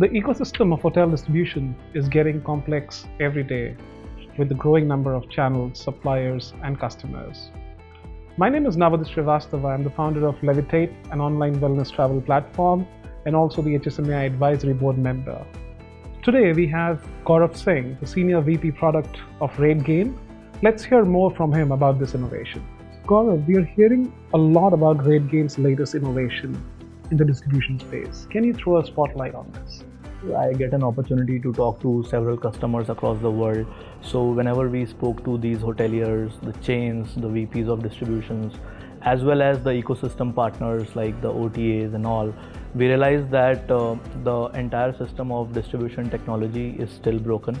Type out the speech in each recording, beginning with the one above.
The ecosystem of hotel distribution is getting complex every day with the growing number of channels, suppliers, and customers. My name is Navadip Srivastava. I'm the founder of Levitate, an online wellness travel platform, and also the HSMAI Advisory Board member. Today we have Gaurav Singh, the Senior VP Product of RateGain. Let's hear more from him about this innovation. Gaurav, we are hearing a lot about RateGain's latest innovation in the distribution space. Can you throw a spotlight on this? I get an opportunity to talk to several customers across the world. So whenever we spoke to these hoteliers, the chains, the VPs of distributions, as well as the ecosystem partners like the OTAs and all, we realized that uh, the entire system of distribution technology is still broken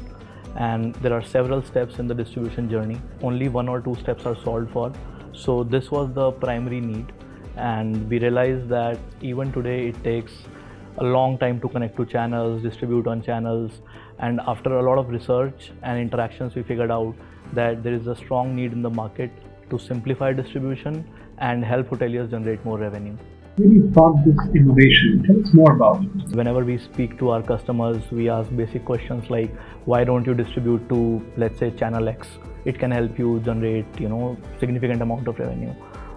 and there are several steps in the distribution journey. Only one or two steps are solved for. So this was the primary need and we realized that even today it takes a long time to connect to channels, distribute on channels. And after a lot of research and interactions, we figured out that there is a strong need in the market to simplify distribution and help hoteliers generate more revenue. When you found this innovation, tell us more about it. Whenever we speak to our customers, we ask basic questions like, why don't you distribute to, let's say, channel X? It can help you generate, you know, significant amount of revenue.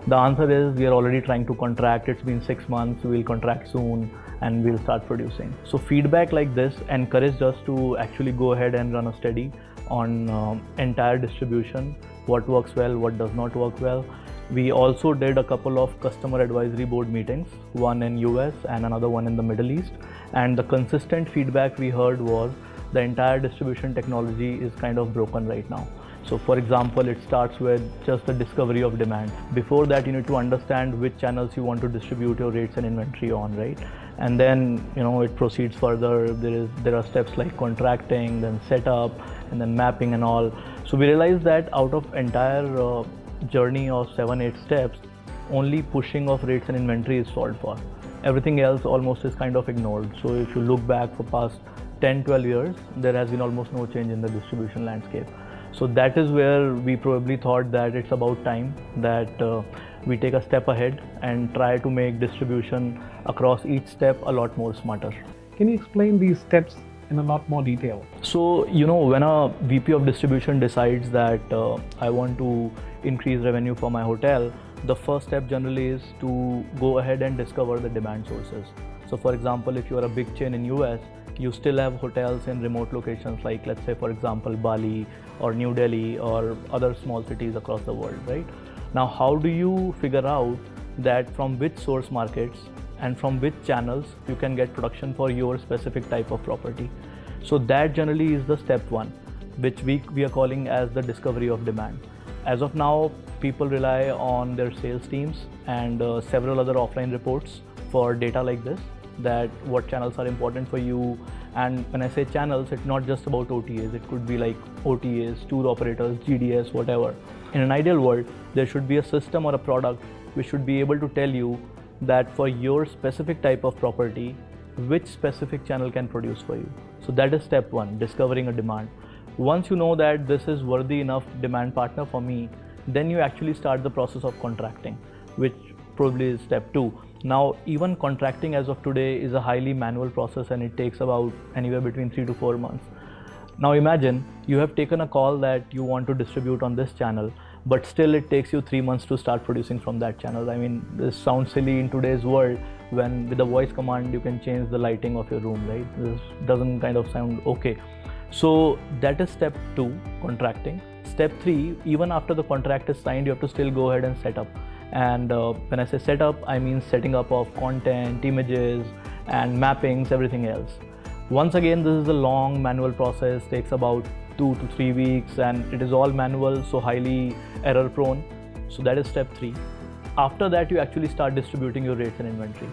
The answer is we are already trying to contract. It's been six months. We'll contract soon and we'll start producing. So feedback like this encouraged us to actually go ahead and run a study on uh, entire distribution, what works well, what does not work well. We also did a couple of customer advisory board meetings, one in US and another one in the Middle East. And the consistent feedback we heard was the entire distribution technology is kind of broken right now. So for example, it starts with just the discovery of demand. Before that, you need to understand which channels you want to distribute your rates and inventory on, right? And then, you know, it proceeds further. There is there are steps like contracting, then setup, and then mapping and all. So we realized that out of entire uh, journey of seven, eight steps, only pushing of rates and inventory is solved for. Everything else almost is kind of ignored. So if you look back for past 10, 12 years, there has been almost no change in the distribution landscape. So that is where we probably thought that it's about time that uh, we take a step ahead and try to make distribution across each step a lot more smarter. Can you explain these steps in a lot more detail? So, you know, when a VP of distribution decides that uh, I want to increase revenue for my hotel, the first step generally is to go ahead and discover the demand sources. So for example, if you are a big chain in US, you still have hotels in remote locations like let's say for example Bali or New Delhi or other small cities across the world, right? Now, how do you figure out that from which source markets and from which channels you can get production for your specific type of property? So that generally is the step one, which we, we are calling as the discovery of demand. As of now, people rely on their sales teams and uh, several other offline reports for data like this that what channels are important for you and when I say channels, it's not just about OTAs. It could be like OTAs, tour operators, GDS, whatever. In an ideal world, there should be a system or a product which should be able to tell you that for your specific type of property, which specific channel can produce for you. So that is step one, discovering a demand. Once you know that this is worthy enough demand partner for me, then you actually start the process of contracting, which probably is step two. Now, even contracting as of today is a highly manual process and it takes about anywhere between three to four months. Now imagine you have taken a call that you want to distribute on this channel, but still it takes you three months to start producing from that channel. I mean, this sounds silly in today's world when with a voice command you can change the lighting of your room, right? This doesn't kind of sound okay. So that is step two, contracting. Step three, even after the contract is signed, you have to still go ahead and set up and uh, when I say setup, I mean setting up of content, images, and mappings, everything else. Once again, this is a long manual process, takes about two to three weeks, and it is all manual, so highly error prone. So that is step three. After that, you actually start distributing your rates and inventory.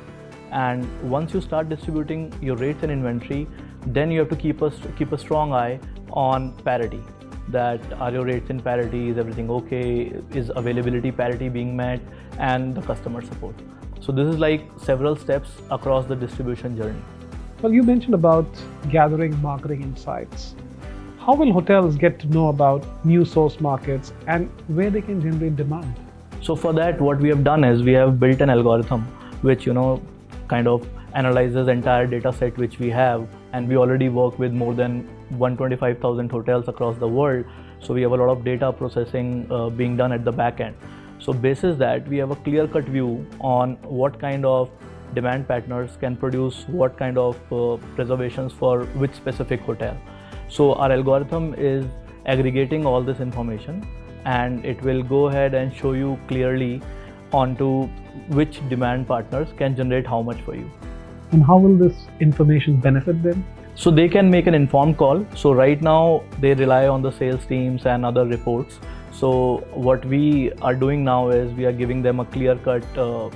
And once you start distributing your rates and inventory, then you have to keep a, keep a strong eye on parity that are your rates in parity, is everything okay, is availability parity being met, and the customer support. So this is like several steps across the distribution journey. Well, you mentioned about gathering marketing insights. How will hotels get to know about new source markets and where they can generate demand? So for that, what we have done is we have built an algorithm which, you know, kind of analyzes entire data set which we have and we already work with more than 125,000 hotels across the world. So we have a lot of data processing uh, being done at the back end. So basis that we have a clear cut view on what kind of demand patterns can produce what kind of uh, reservations for which specific hotel. So our algorithm is aggregating all this information and it will go ahead and show you clearly onto which demand partners can generate how much for you. And how will this information benefit them? So they can make an informed call. So right now they rely on the sales teams and other reports. So what we are doing now is we are giving them a clear cut uh,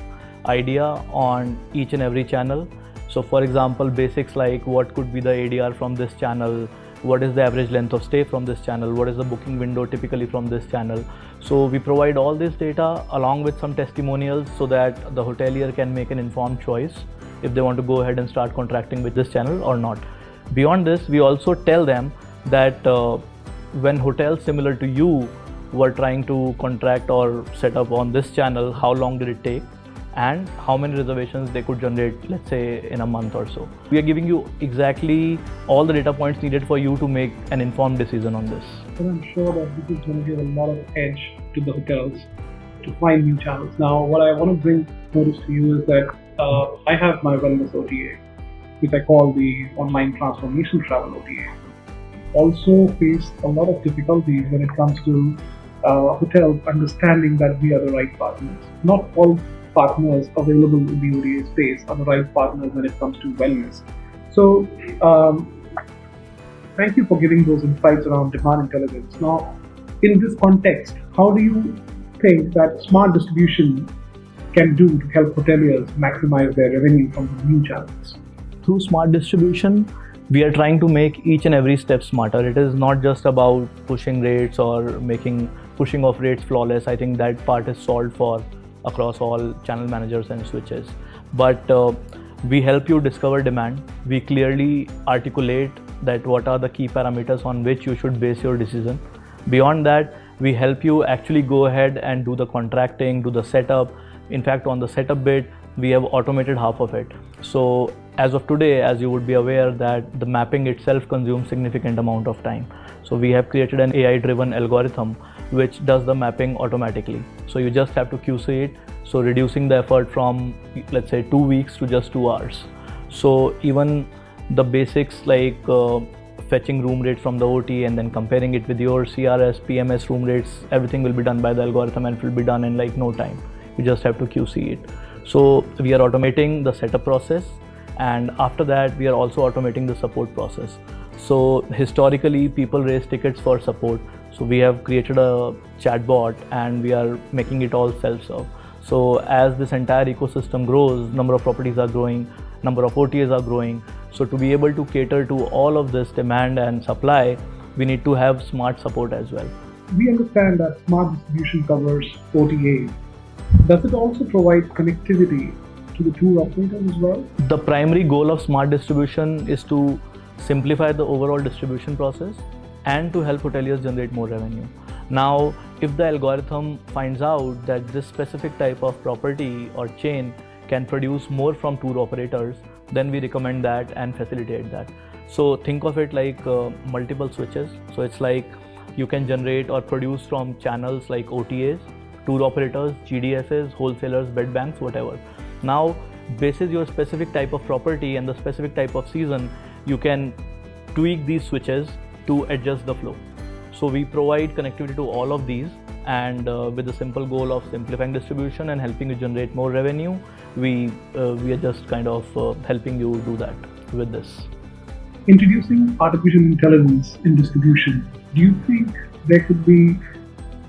idea on each and every channel. So for example, basics like what could be the ADR from this channel, what is the average length of stay from this channel, what is the booking window typically from this channel. So we provide all this data along with some testimonials so that the hotelier can make an informed choice if they want to go ahead and start contracting with this channel or not. Beyond this, we also tell them that uh, when hotels similar to you were trying to contract or set up on this channel, how long did it take? and how many reservations they could generate, let's say, in a month or so. We are giving you exactly all the data points needed for you to make an informed decision on this. And I'm sure that this is going to give a lot of edge to the hotels to find new channels. Now, what I want to bring notice to you is that uh, I have my wellness OTA, which I call the online transformation travel OTA. Also faced a lot of difficulties when it comes to uh, hotels understanding that we are the right partners. Not all partners available in the OTA space are the right partners when it comes to wellness. So, um, thank you for giving those insights around demand intelligence. Now, in this context, how do you think that smart distribution can do to help hoteliers maximize their revenue from the new channels? Through smart distribution, we are trying to make each and every step smarter. It is not just about pushing rates or making pushing off rates flawless. I think that part is solved for across all channel managers and switches. But uh, we help you discover demand. We clearly articulate that what are the key parameters on which you should base your decision. Beyond that, we help you actually go ahead and do the contracting, do the setup. In fact, on the setup bit, we have automated half of it. So as of today, as you would be aware that the mapping itself consumes significant amount of time. So we have created an AI driven algorithm which does the mapping automatically. So you just have to QC it. So reducing the effort from let's say two weeks to just two hours. So even the basics like uh, fetching room rates from the OT and then comparing it with your CRS, PMS room rates, everything will be done by the algorithm and it will be done in like no time. You just have to QC it. So we are automating the setup process and after that we are also automating the support process. So historically people raise tickets for support so we have created a chatbot and we are making it all self-serve. So as this entire ecosystem grows, number of properties are growing, number of OTAs are growing. So to be able to cater to all of this demand and supply, we need to have smart support as well. We understand that smart distribution covers OTAs. Does it also provide connectivity to the tour operators as well? The primary goal of smart distribution is to simplify the overall distribution process and to help hoteliers generate more revenue. Now, if the algorithm finds out that this specific type of property or chain can produce more from tour operators, then we recommend that and facilitate that. So think of it like uh, multiple switches. So it's like you can generate or produce from channels like OTAs, tour operators, GDSs, wholesalers, bed banks, whatever. Now, basis your specific type of property and the specific type of season, you can tweak these switches to adjust the flow. So we provide connectivity to all of these and uh, with the simple goal of simplifying distribution and helping you generate more revenue, we, uh, we are just kind of uh, helping you do that with this. Introducing artificial intelligence in distribution, do you think there could be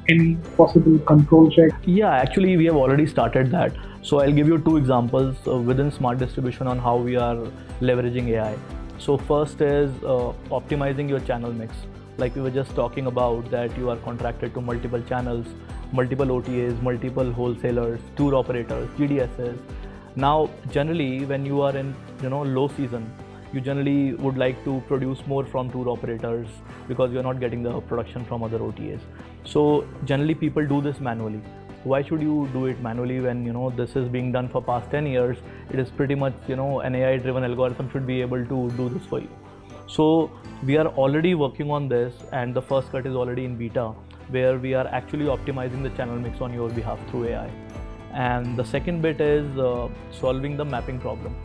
any possible control check? Yeah, actually we have already started that. So I'll give you two examples uh, within smart distribution on how we are leveraging AI. So first is uh, optimizing your channel mix. Like we were just talking about that you are contracted to multiple channels, multiple OTAs, multiple wholesalers, tour operators, GDSs. Now, generally, when you are in you know low season, you generally would like to produce more from tour operators because you're not getting the production from other OTAs. So generally, people do this manually why should you do it manually when you know this is being done for past 10 years it is pretty much you know an ai driven algorithm should be able to do this for you So we are already working on this, and the first cut is already in beta, where we are actually optimizing the channel mix on your behalf through AI. And the second bit is uh, solving the mapping problem.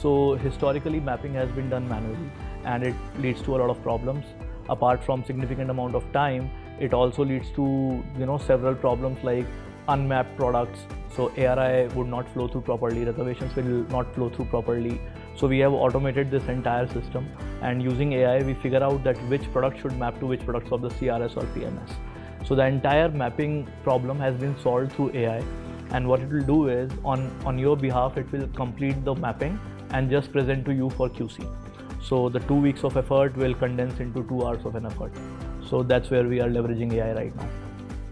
So historically, mapping has been done manually, and it leads to a lot of problems. Apart from significant amount of time, it also leads to you know several problems like unmapped products so ARI would not flow through properly reservations will not flow through properly. So we have automated this entire system and using AI we figure out that which product should map to which products of the CRS or PMS so the entire mapping problem has been solved through AI and what it will do is on on your behalf it will complete the mapping and just present to you for QC so the two weeks of effort will condense into two hours of an effort. So that's where we are leveraging AI right now.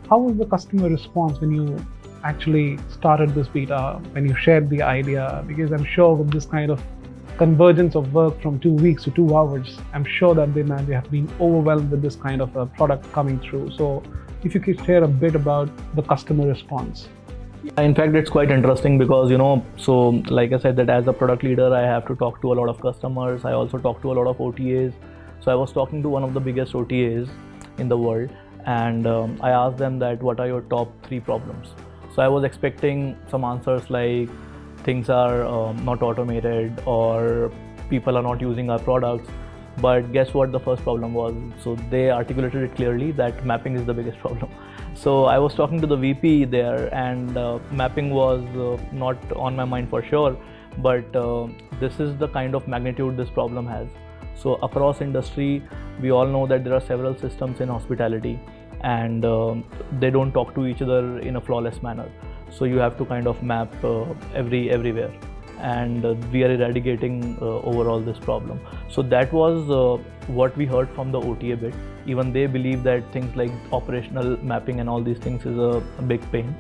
How was the customer response when you actually started this beta, when you shared the idea? Because I'm sure with this kind of convergence of work from two weeks to two hours, I'm sure that they might have been overwhelmed with this kind of a product coming through. So if you could share a bit about the customer response. In fact, it's quite interesting because, you know, so like I said, that as a product leader, I have to talk to a lot of customers. I also talk to a lot of OTAs. So I was talking to one of the biggest OTAs in the world and um, I asked them that what are your top three problems. So I was expecting some answers like things are um, not automated or people are not using our products. But guess what the first problem was? So they articulated it clearly that mapping is the biggest problem. So I was talking to the VP there and uh, mapping was uh, not on my mind for sure. But uh, this is the kind of magnitude this problem has. So across industry, we all know that there are several systems in hospitality and uh, they don't talk to each other in a flawless manner. So you have to kind of map uh, every everywhere and uh, we are eradicating uh, overall this problem. So that was uh, what we heard from the OTA bit. Even they believe that things like operational mapping and all these things is a, a big pain.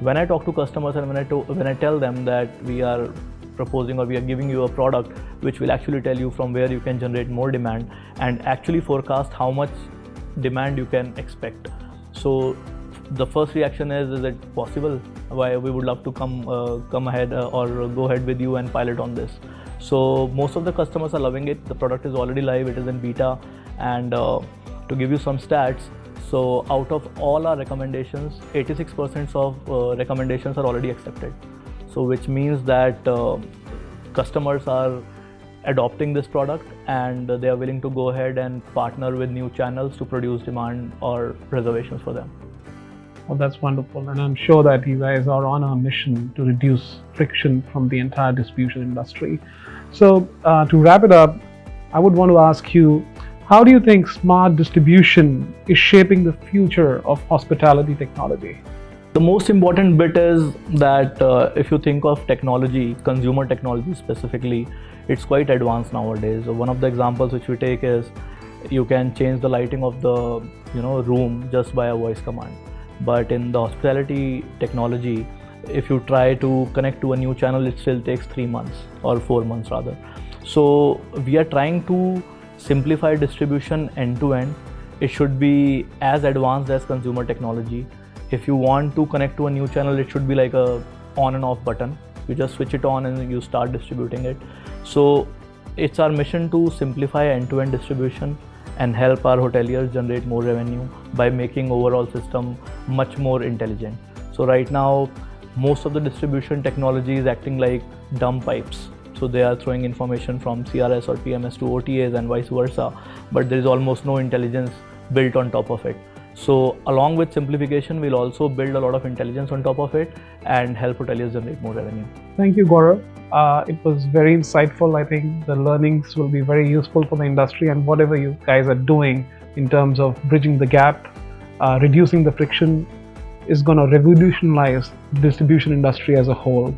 When I talk to customers and when I, when I tell them that we are proposing or we are giving you a product which will actually tell you from where you can generate more demand and actually forecast how much demand you can expect. So the first reaction is is it possible? Why we would love to come uh, come ahead uh, or go ahead with you and pilot on this? So most of the customers are loving it. The product is already live. It is in beta. And uh, to give you some stats so out of all our recommendations 86% of uh, recommendations are already accepted. So which means that uh, customers are adopting this product and they are willing to go ahead and partner with new channels to produce demand or reservations for them. Well, that's wonderful. And I'm sure that you guys are on a mission to reduce friction from the entire distribution industry. So, uh, to wrap it up, I would want to ask you how do you think smart distribution is shaping the future of hospitality technology? The most important bit is that uh, if you think of technology, consumer technology specifically, it's quite advanced nowadays. One of the examples which we take is you can change the lighting of the you know room just by a voice command. But in the hospitality technology, if you try to connect to a new channel, it still takes three months or four months rather. So we are trying to simplify distribution end to end. It should be as advanced as consumer technology if you want to connect to a new channel it should be like a on and off button. You just switch it on and you start distributing it. So it's our mission to simplify end-to-end distribution and help our hoteliers generate more revenue by making overall system much more intelligent. So right now most of the distribution technology is acting like dumb pipes. So they are throwing information from crs or pms to otas and vice versa. But there is almost no intelligence built on top of it so along with simplification, we'll also build a lot of intelligence on top of it and help hoteliers generate more revenue. Thank you, Gaurav. Uh, it was very insightful. I think the learnings will be very useful for the industry and whatever you guys are doing in terms of bridging the gap, uh, reducing the friction is going to revolutionize the distribution industry as a whole.